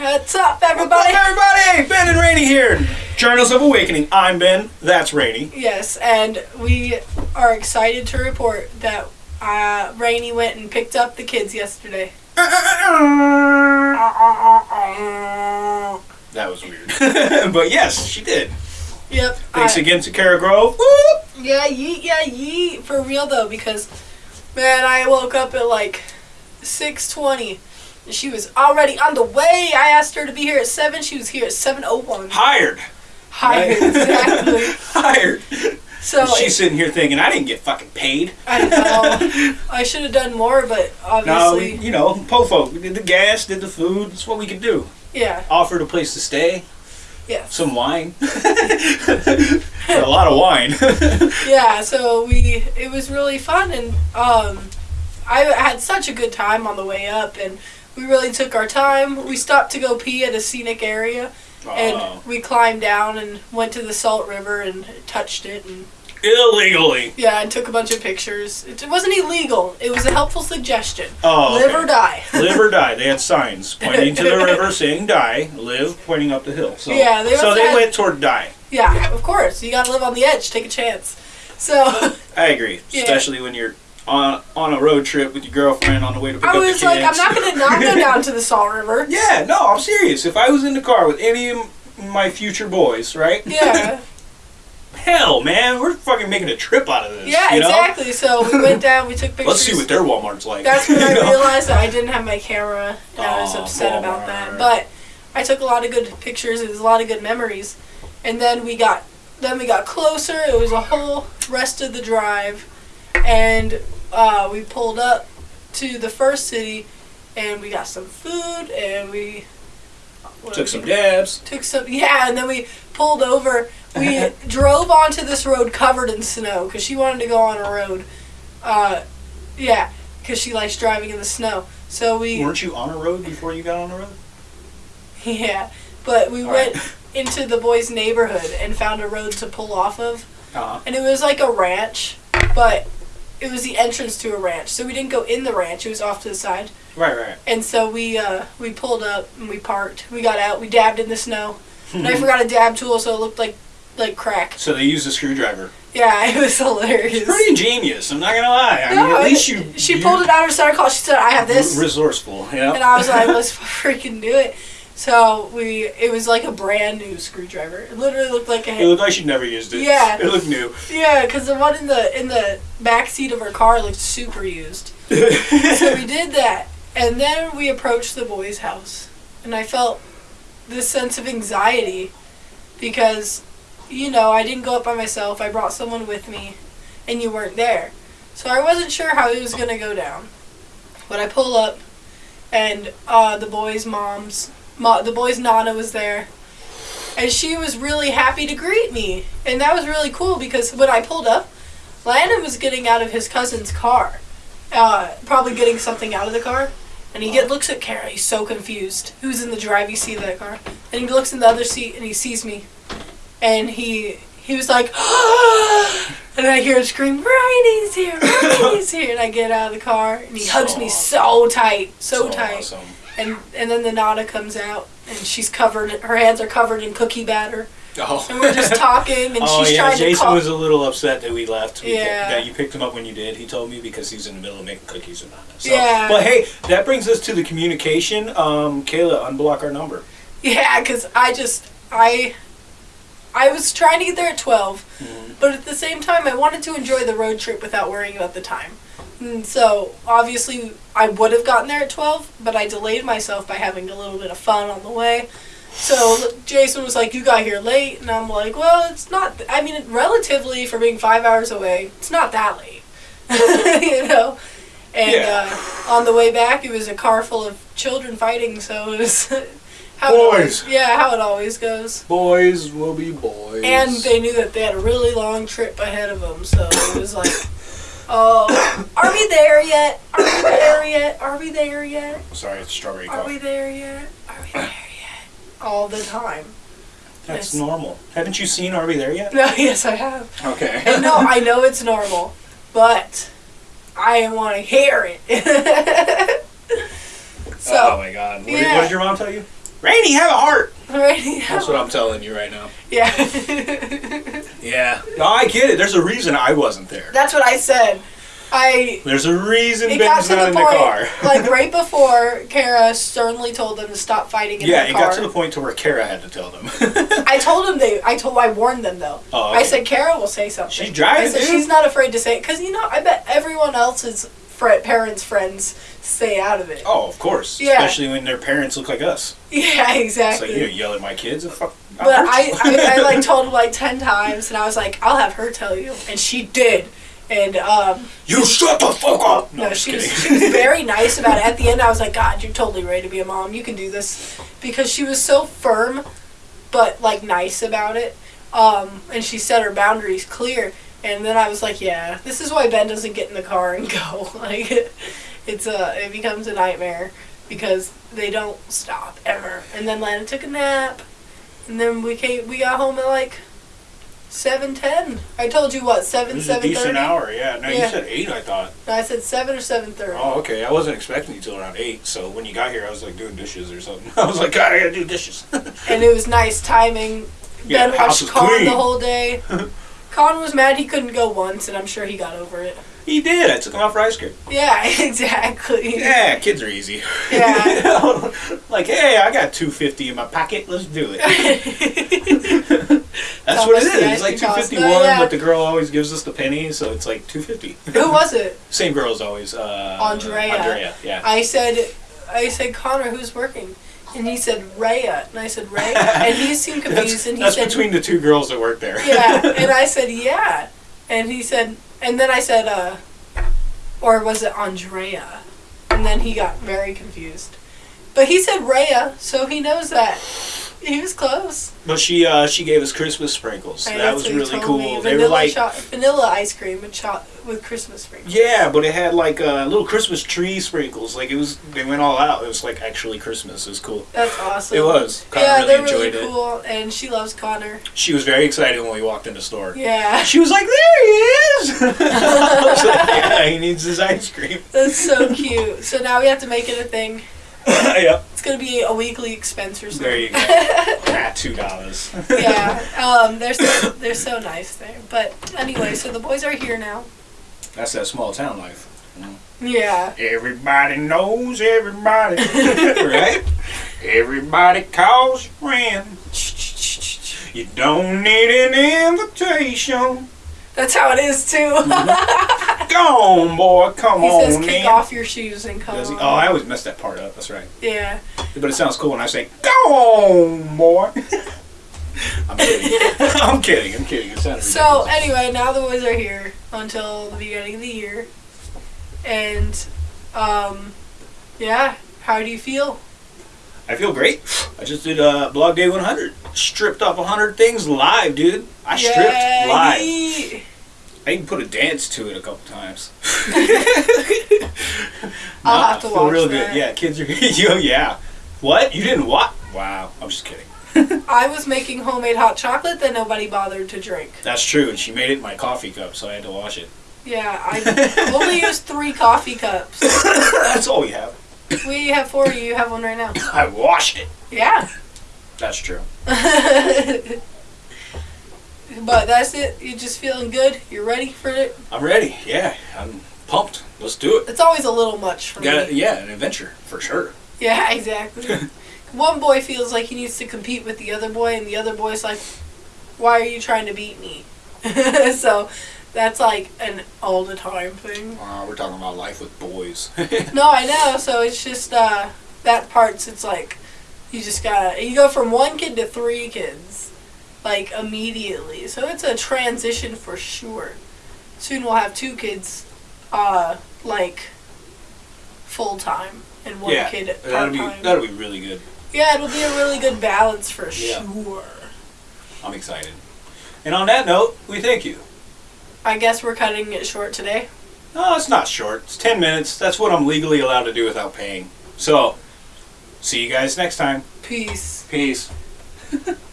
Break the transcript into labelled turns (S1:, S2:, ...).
S1: What's up,
S2: What's up,
S1: everybody?
S2: everybody? Ben and Rainey here. Journals of Awakening. I'm Ben. That's Rainey.
S1: Yes, and we are excited to report that uh, Rainey went and picked up the kids yesterday.
S2: That was weird. but yes, she did.
S1: Yep.
S2: Thanks
S1: I-
S2: again to Kara Grove. Whoop.
S1: Yeah, yeet, yeah, yeet. For real though, because man, I woke up at like six twenty. and She was already on the way. I asked her to be here at seven. She was here at seven oh one.
S2: Hired.
S1: Hired,
S2: Right.
S1: exactly.
S2: Hired.
S1: So
S2: She's sitting here thinking, I didn't get fucking paid.
S1: I know I should have done more, but obviously,
S2: we, you know, Pofo. We did the gas, did the food. That's what we could do.
S1: yeah,
S2: Offered a place to stay,
S1: yeah,
S2: some wine. a lot of wine.
S1: yeah. So we, it was really fun, and um, I had such a good time on the way up, and we really took our time. We stopped to go pee at a scenic area.
S2: Oh,
S1: and we climbed down and went to the Salt River and touched it and
S2: illegally.
S1: yeah, and took a bunch of pictures. It, it wasn't illegal. It was a helpful suggestion.
S2: Oh,
S1: Live
S2: okay.
S1: or die.
S2: live or die. They had signs pointing to the river saying die, live pointing up the hill. So,
S1: Yeah, they
S2: so they
S1: have-
S2: went toward die.
S1: yeah, of course. You got to live on the edge. Take a chance. So
S2: I agree,
S1: Yeah.
S2: especially when you're on on a road trip with your girlfriend on the way to pick
S1: I
S2: up the
S1: was
S2: kids.
S1: like, I'm not gonna not go down to the Salt River.
S2: Yeah, no, I'm serious. If I was in the car with any of my future boys, right?
S1: Yeah,
S2: Hell, man, we're fucking making a trip out of this.
S1: yeah,
S2: you know?
S1: exactly. So we went down. We took pictures.
S2: Let's see what their Walmart's like.
S1: That's when I
S2: know?
S1: realized that I didn't have my camera, and I was upset about that. But I took a lot of good pictures. It was a lot of good memories, and then we got then we got closer. It was a whole rest of the drive, and uh, we pulled up to the first city, and we got some food, and we what
S2: Took some dabs.
S1: took some yeah, and then we pulled over. We drove onto this road covered in snow because she wanted to go on a road. Uh, yeah, because she likes driving in the snow. So we
S2: Weren't you on a road before you got on a road?
S1: yeah, but we
S2: All
S1: went
S2: right.
S1: into the boys' neighborhood and found a road to pull off of,
S2: Uh-huh.
S1: and it was like a ranch, but it was the entrance to a ranch. So we didn't go in the ranch; it was off to the side.
S2: Right, right.
S1: And so we uh, we pulled up and we parked. We got out. We dabbed in the snow, and I forgot a dab tool, so it looked like like crack.
S2: So they used a screwdriver.
S1: Yeah, it was hilarious.
S2: Pretty ingenious. I'm not gonna lie. I
S1: No,
S2: mean, at least you.
S1: She
S2: you
S1: pulled it out of her center call. She said, "I have this,"
S2: Resourceful. Yeah.
S1: and I was like, "Let's freaking do it." So we, it was like a brand new screwdriver. It literally looked like a.
S2: It looked like she'd never used it.
S1: Yeah.
S2: It looked new.
S1: yeah, because the one in the in the back seat of her car looked super used. so we did that, and then we approached the boys' house, and I felt this sense of anxiety because, you know, I didn't go up by myself. I brought someone with me, and you weren't there, so I wasn't sure how it was gonna go down. But I pull up, and uh, the boys' moms, mo- the boys' nana was there. And she was really happy to greet me. And that was really cool because when I pulled up, Landon was getting out of his cousin's car, uh, probably getting something out of the car. And he get looks at Kara. He's so confused. Who's in the driving seat of that car? And he looks in the other seat and he sees me, and he he was like, and I hear him scream, "Riley's here! Riley's here!" And I get out of the car and he hugs me so tight, so, tight.
S2: Awesome.
S1: And and then the Nana comes out and she's covered. Her hands are covered in cookie batter,
S2: Oh.
S1: and we're just talking. And
S2: oh
S1: she's
S2: yeah,
S1: trying
S2: Jason
S1: to call.
S2: was a little upset that we left. We
S1: Yeah.
S2: That you picked him up when you did. He told me because he's in the middle of making cookies with Nana. So,
S1: Yeah.
S2: But hey, that brings us to the communication. Um, Kayla, unblock our number.
S1: Yeah, because I just I I was trying to get there at 12,
S2: Mhm.
S1: but at the same time I wanted to enjoy the road trip without worrying about the time. And so obviously I would have gotten there at 12, but I delayed myself by having a little bit of fun on the way. So Jason was like, "You got here late," and I'm like, "Well, it's not. I mean, relatively for being five hours away, it's not that late, you know." And
S2: Yeah.
S1: uh, on the way back, it was a car full of children fighting, so it was how It
S2: Boys.
S1: always, yeah, how it always goes.
S2: Boys will be boys.
S1: And they knew that they had a really long trip ahead of them, so it was like, "Oh, are we there yet? Are we there yet? Are we there yet?
S2: Sorry, it's strawberry
S1: Are
S2: coffee.
S1: we there yet? Are we there yet?" All the time.
S2: That's
S1: Yes.
S2: normal. Haven't you seen Are We There yet?
S1: No, yes, I have.
S2: Okay.
S1: And no, I know it's normal, but I want to hear it.
S2: oh my god. What, did,
S1: yeah.
S2: what did your mom tell you? Rainey, have a heart.
S1: Right?
S2: That's what I'm telling you right now.
S1: Yeah.
S2: Yeah. No, I get it. There's a reason I wasn't there.
S1: That's what I said. I
S2: There's a reason
S1: it got
S2: Ben's
S1: to
S2: not
S1: the
S2: in
S1: point
S2: the car.
S1: like right before Kara sternly told them to stop fighting in
S2: yeah,
S1: the
S2: it
S1: car.
S2: got to the point to where Kara had to tell them.
S1: I told them they. I told. I warned them though.
S2: Oh,
S1: I said Kara will say something.
S2: She's driving,
S1: I said
S2: dude.
S1: she's not afraid to say it because you know I bet everyone else's fr- parents' friends stay out of it.
S2: oh, of course.
S1: Yeah.
S2: Especially when their parents look like us.
S1: Yeah, exactly.
S2: like, you know, yell at my kids. Fuck,
S1: But I. I, I like told him like ten times, and I was like, I'll have her tell you, and she did. And um,
S2: You shut the fuck up! No,
S1: no, she was, she was very nice about it. At the end, I was like, God, you're totally ready to be a mom. You can do this because she was so firm, but like nice about it. Um, and she set her boundaries clear. And then I was like, yeah, this is why Ben doesn't get in the car and go. Like, it's a it becomes a nightmare because they don't stop ever. And then Lana took a nap, and then we came. We got home at like seven ten. I told you what seven
S2: was a decent hour, yeah. No,
S1: Yeah.
S2: you said 8, I thought.
S1: No, I said seven or seven thirty.
S2: Oh, okay. I wasn't expecting you till around 8, so when you got here, I was like doing dishes or something. I was like, God, I gotta do dishes.
S1: and it was nice timing.
S2: Yeah,
S1: ben watched Con
S2: clean.
S1: the whole day. Con was mad he couldn't go once, and I'm sure he got over it.
S2: He did. I took him out for ice cream.
S1: Yeah, exactly.
S2: Yeah, kids are easy.
S1: Yeah.
S2: You know? like, hey, I got 250 in my pocket. Let's do it. That's what it
S1: the.
S2: It's like 251,
S1: Oh, yeah.
S2: but the girl always gives us the penny, so it's like 250.
S1: Who was it?
S2: Same girl as always. Uh,
S1: Andrea.
S2: Andrea, yeah.
S1: I said, I said, Connor, who's working? And he said, Raya. And I said, Ray? And he seemed confused,
S2: That's,
S1: and he
S2: that's
S1: said,
S2: between the two girls that work there.
S1: yeah. And I said, yeah. And he said, and then I said, uh, or was it Andrea? And then he got very confused. But he said Raya, so he knows that. He was close.
S2: But she uh, she gave us Christmas sprinkles.
S1: I
S2: that was really cool.
S1: me.
S2: They
S1: Vanilla
S2: were like
S1: vanilla ice cream with cho- with Christmas sprinkles.
S2: Yeah, but it had like uh, little Christmas tree sprinkles. Like it was, they went all out. It was like actually Christmas. It was cool.
S1: That's awesome.
S2: It was. Connor
S1: yeah,
S2: really
S1: they're
S2: enjoyed
S1: really
S2: it.
S1: cool, and she loves Connor.
S2: She was very excited when we walked in the store.
S1: Yeah,
S2: She was like, "There he is!" I was like, "Yeah, he needs his ice cream."
S1: that's so cute. So now we have to make it a thing.
S2: yep.
S1: It's gonna be a weekly expense or something.
S2: There you go. ah, two dollars.
S1: yeah, um, they're so they're so nice there. But anyway, so the boys are here now.
S2: That's that small town life.
S1: Yeah,
S2: Everybody knows everybody, right? Everybody calls you friend. You don't need an invitation.
S1: That's how it is too.
S2: Go on, boy. Come
S1: he
S2: on,
S1: says, "Kick
S2: man.
S1: off your shoes and come."
S2: Does he?
S1: on."
S2: Oh, I always mess that part up. That's right.
S1: yeah.
S2: But it sounds cool when I say, "Go on, boy." I'm kidding. I'm kidding. I'm kidding. It sounded
S1: So
S2: ridiculous.
S1: anyway, now the boys are here until the beginning of the year, and um, yeah. How do you feel?
S2: I feel great. I just did uh, Blog Day 100. Stripped off 100 things live, dude. I stripped
S1: Yeah,
S2: live. I even put a dance to it a couple times.
S1: I'll have to watch
S2: real
S1: that.
S2: good. Yeah, kids are. Yo, yeah. What? You didn't what? Wow. I'm just kidding.
S1: I was making homemade hot chocolate that nobody bothered to drink.
S2: That's true, and she made it in my coffee cup, so I had to wash it.
S1: Yeah, I only used three coffee cups.
S2: That's all we have.
S1: We have four. You have one right now.
S2: I washed it.
S1: Yeah.
S2: That's true.
S1: But that's it. You're just feeling good. You're ready for it.
S2: I'm ready. Yeah, I'm pumped. Let's do it.
S1: It's always a little much for
S2: Got
S1: me.
S2: yeah, an adventure for sure.
S1: Yeah, exactly. One boy feels like he needs to compete with the other boy, and the other boy's like, "Why are you trying to beat me?" so that's like an all the time thing.
S2: Uh, we're talking about life with boys.
S1: No, I know. So it's just uh, that part's. It's like you just gotta you go from one kid to three kids, like immediately. So it's a transition for sure. Soon we'll have two kids, uh, like full time and one
S2: yeah,
S1: kid
S2: that'll
S1: part
S2: be
S1: time.
S2: that'll be really good.
S1: Yeah, it'll be a really good balance for
S2: Yeah.
S1: sure.
S2: I'm excited. And on that note, we thank you.
S1: I guess we're cutting it short today.
S2: No, it's not short. It's 10 minutes. That's what I'm legally allowed to do without paying. So, see you guys next time.
S1: Peace.
S2: Peace.